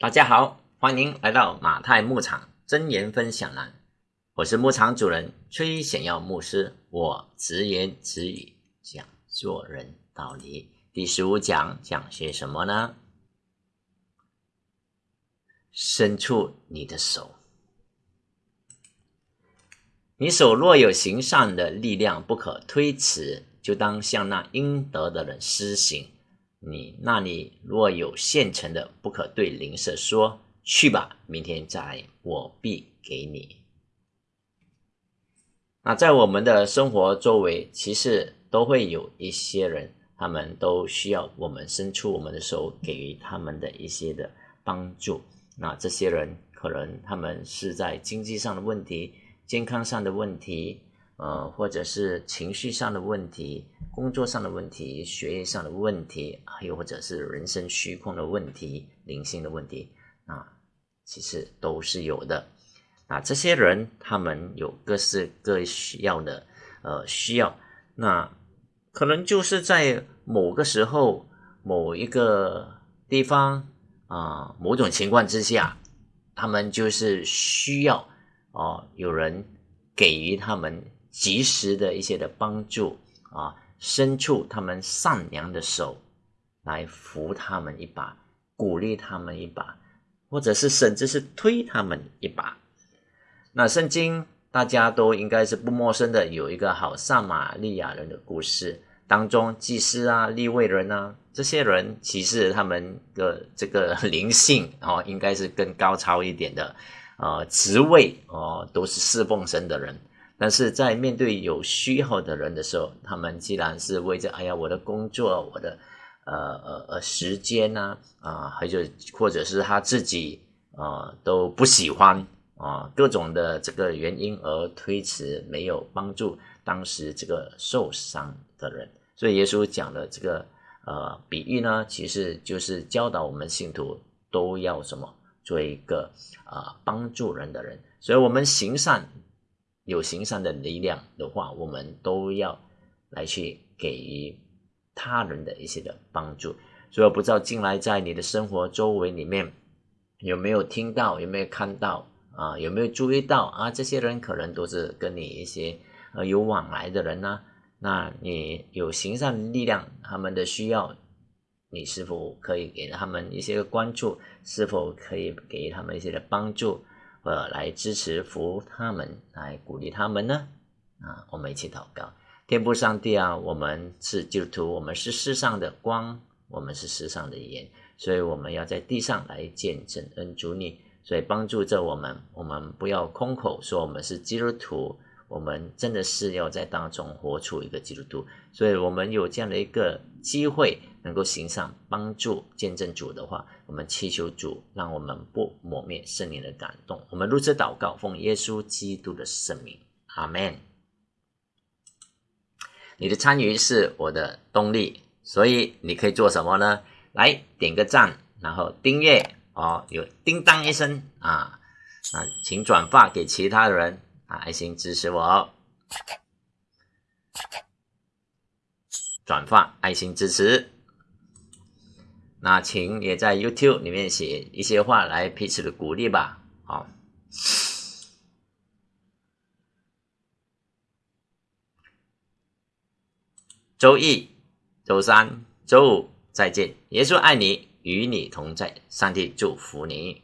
大家好，欢迎来到马太牧场真言分享栏。我是牧场主人崔显耀牧师，我直言直语讲做人道理。第十五讲讲些什么呢？伸出你的手，你手若有行善的力量，不可推辞，就当向那应得的人施行。你那里若有现成的，不可对邻舍说：“去吧，明天再，我必给你。”那在我们的生活周围，其实都会有一些人，他们都需要我们伸出我们的手，给予他们的一些的帮助。那这些人可能他们是在经济上的问题、健康上的问题。呃，或者是情绪上的问题、工作上的问题、学业上的问题，还有或者是人生虚空的问题、灵性的问题，啊，其实都是有的。啊，这些人他们有各式各需要的呃需要，那可能就是在某个时候、某一个地方啊，某种情况之下，他们就是需要哦，有人给予他们。及时的一些的帮助啊，伸出他们善良的手来扶他们一把，鼓励他们一把，或者是甚至是推他们一把。那圣经大家都应该是不陌生的，有一个好撒玛利亚人的故事当中，祭司啊、立位人啊这些人，其实他们的这个灵性哦，应该是更高超一点的，呃，职位哦，都是侍奉神的人。但是在面对有需要的人的时候，他们既然是为着哎呀我的工作、我的呃呃呃时间呐啊，还有或者是他自己啊都不喜欢啊各种的这个原因而推迟，没有帮助当时这个受伤的人。所以耶稣讲的这个呃比喻呢，其实就是教导我们信徒都要什么做一个啊帮助人的人。所以我们行善。有行善的力量的话，我们都要来去给予他人的一些的帮助。所以我不知道进来在你的生活周围里面有没有听到，有没有看到啊？有没有注意到啊？这些人可能都是跟你一些呃有往来的人呢。那你有行善力量，他们的需要，你是否可以给他们一些关注？是否可以给予他们一些的帮助？呃，来支持服他们，来鼓励他们呢？啊，我们一起祷告，天父上帝啊，我们是基督徒，我们是世上的光，我们是世上的盐，所以我们要在地上来见证恩主你，所以帮助着我们，我们不要空口说我们是基督徒。我们真的是要在当中活出一个基督徒，所以我们有这样的一个机会，能够行上帮助见证主的话，我们祈求主让我们不抹灭圣灵的感动。我们如此祷告，奉耶稣基督的圣名，阿门。你的参与是我的动力，所以你可以做什么呢？来点个赞，然后订阅哦，有叮当一声啊啊，请转发给其他人。爱心支持我，转发爱心支持。那请也在 YouTube 里面写一些话来彼此的鼓励吧。好，周一、周三、周五再见。耶稣爱你，与你同在。上帝祝福你。